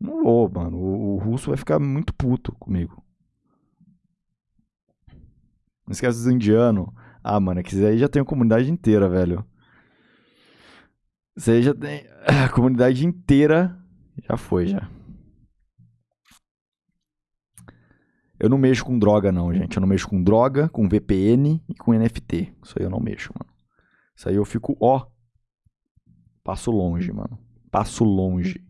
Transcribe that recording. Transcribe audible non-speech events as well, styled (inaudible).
Não vou, mano. O, o russo vai ficar muito puto comigo. Não esquece dos indianos. Ah, mano, é que aí já tem a comunidade inteira, velho. Isso aí já tem. (coughs) A comunidade inteira já foi, já. Eu não mexo com droga, não, gente. Eu não mexo com droga, com VPN e com NFT. Isso aí eu não mexo, mano. Isso aí eu fico, ó. Passo longe, mano. Passo longe.